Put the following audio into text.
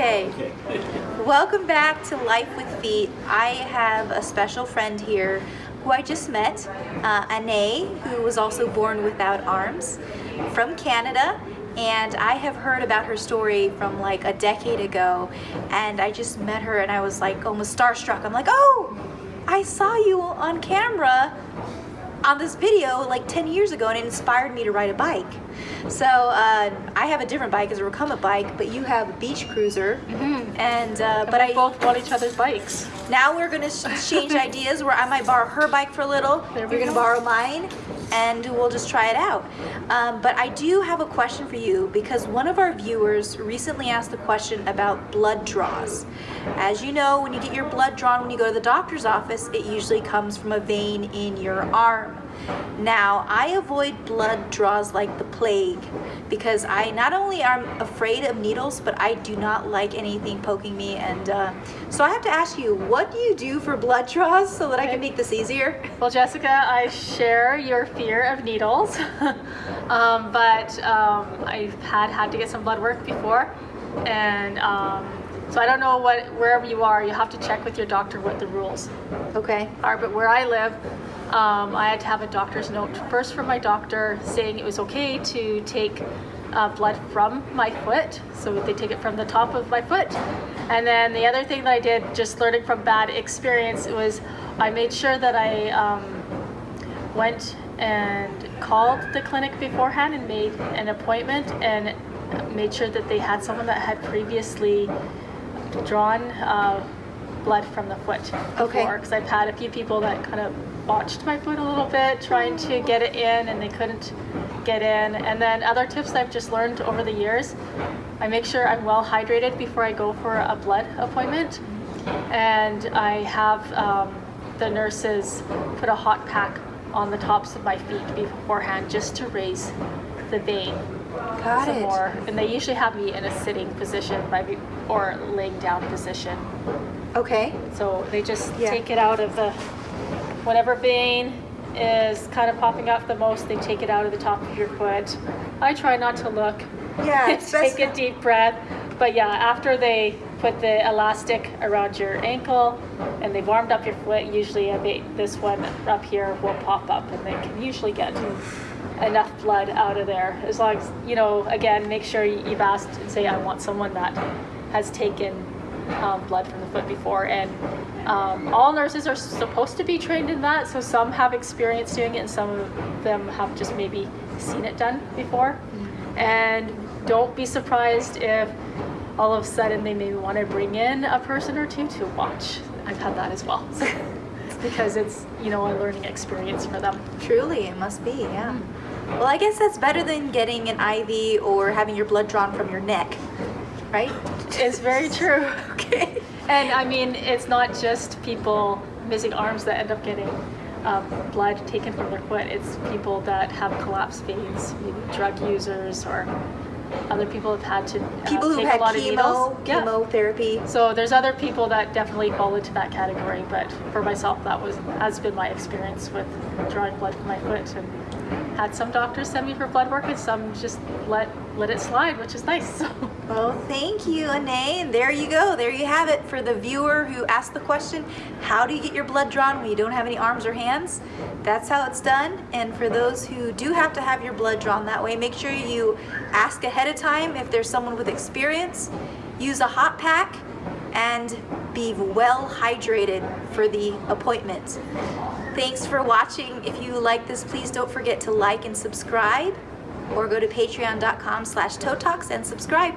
Okay. Welcome back to Life with Feet. I have a special friend here who I just met, uh, Ane, who was also born without arms, from Canada. And I have heard about her story from like a decade ago. And I just met her and I was like almost starstruck. I'm like, oh, I saw you on camera on this video like 10 years ago and it inspired me to ride a bike. So uh, I have a different bike, it's a recumbent bike, but you have a beach cruiser. Mm -hmm. And, uh, and but we I both want each other's bikes. Now we're gonna change ideas where I might borrow her bike for a little. You're gonna borrow mine and we'll just try it out. Um, but I do have a question for you because one of our viewers recently asked the question about blood draws. As you know, when you get your blood drawn when you go to the doctor's office, it usually comes from a vein in your arm. Now, I avoid blood draws like the plague because I not only am afraid of needles, but I do not like anything poking me. And uh, so I have to ask you, what do you do for blood draws so that I can make this easier? Well, Jessica, I share your fear of needles, um, but um, I've had, had to get some blood work before. And um, so I don't know what wherever you are, you have to check with your doctor what the rules okay. are. But where I live, um, I had to have a doctor's note first from my doctor saying it was okay to take uh, blood from my foot. So they take it from the top of my foot. And then the other thing that I did, just learning from bad experience, was I made sure that I um, went and called the clinic beforehand and made an appointment and made sure that they had someone that had previously drawn uh, blood from the foot before. Okay. Because I've had a few people that kind of botched my foot a little bit trying to get it in and they couldn't get in. And then other tips I've just learned over the years, I make sure I'm well hydrated before I go for a blood appointment. And I have um, the nurses put a hot pack on the tops of my feet beforehand just to raise the vein Got some it. more. And they usually have me in a sitting position by or laying down position. Okay. So they just Yeah. take it out of the, whatever vein is kind of popping up the most, they take it out of the top of your foot. I try not to look. Yeah, Take a deep breath. But yeah, after they put the elastic around your ankle and they've warmed up your foot, usually a bit, this one up here will pop up and they can usually get hmm. Enough blood out of there. As long as, you know, again, make sure you've asked and say, I want someone that has taken um, blood from the foot before. And um, all nurses are supposed to be trained in that. So some have experience doing it and some of them have just maybe seen it done before. And don't be surprised if all of a sudden they maybe want to bring in a person or two to watch. I've had that as well. because it's, you know, a learning experience for them. Truly, it must be, yeah. Well, I guess that's better than getting an IV or having your blood drawn from your neck, right? It's very true. Okay. And I mean, it's not just people missing arms that end up getting um, blood taken from their foot. It's people that have collapsed veins, maybe drug users or other people have had to uh, People who take had a lot of chemo. Yeah. chemotherapy. So there's other people that definitely fall into that category, but for myself, that was has been my experience with drawing blood from my foot, and had some doctors send me for blood work, and some just let let it slide, which is nice. Well, thank you, Ane. And there you go. There you have it for the viewer who asked the question, how do you get your blood drawn when you don't have any arms or hands? That's how it's done. And for those who do have to have your blood drawn that way, make sure you ask ahead of time if there's someone with experience. Use a hot pack and be well hydrated for the appointment. Thanks for watching. If you like this, please don't forget to like and subscribe or go to patreon.com slash and subscribe.